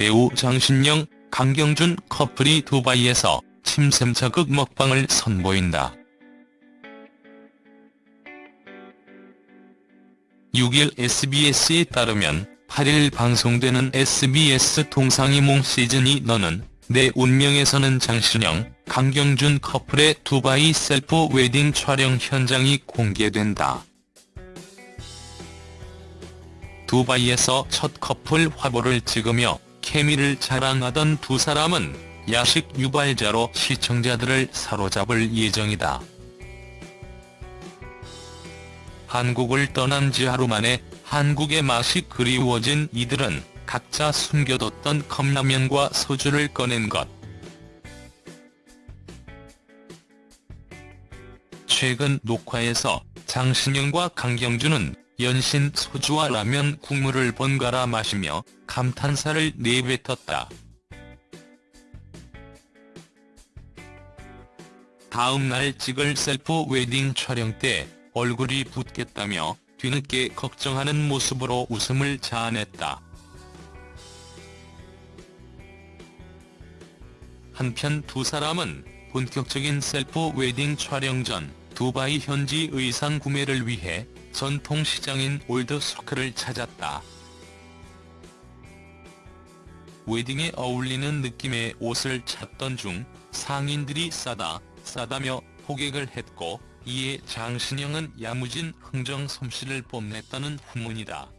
배우 장신영, 강경준 커플이 두바이에서 침샘 자극 먹방을 선보인다. 6일 SBS에 따르면 8일 방송되는 SBS 동상이몽 시즌이 너는 내 운명에서는 장신영, 강경준 커플의 두바이 셀프 웨딩 촬영 현장이 공개된다. 두바이에서 첫 커플 화보를 찍으며 케미를 자랑하던 두 사람은 야식 유발자로 시청자들을 사로잡을 예정이다. 한국을 떠난 지 하루 만에 한국의 맛이 그리워진 이들은 각자 숨겨뒀던 컵라면과 소주를 꺼낸 것. 최근 녹화에서 장신영과 강경준은 연신 소주와 라면 국물을 번갈아 마시며 감탄사를 내뱉었다. 다음 날 찍을 셀프 웨딩 촬영 때 얼굴이 붓겠다며 뒤늦게 걱정하는 모습으로 웃음을 자아냈다. 한편 두 사람은 본격적인 셀프 웨딩 촬영 전 두바이 현지 의상 구매를 위해 전통시장인 올드서클을 찾았다. 웨딩에 어울리는 느낌의 옷을 찾던 중 상인들이 싸다, 싸다며 호객을 했고 이에 장신영은 야무진 흥정 솜씨를 뽐냈다는 후문이다.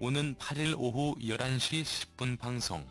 오는 8일 오후 11시 10분 방송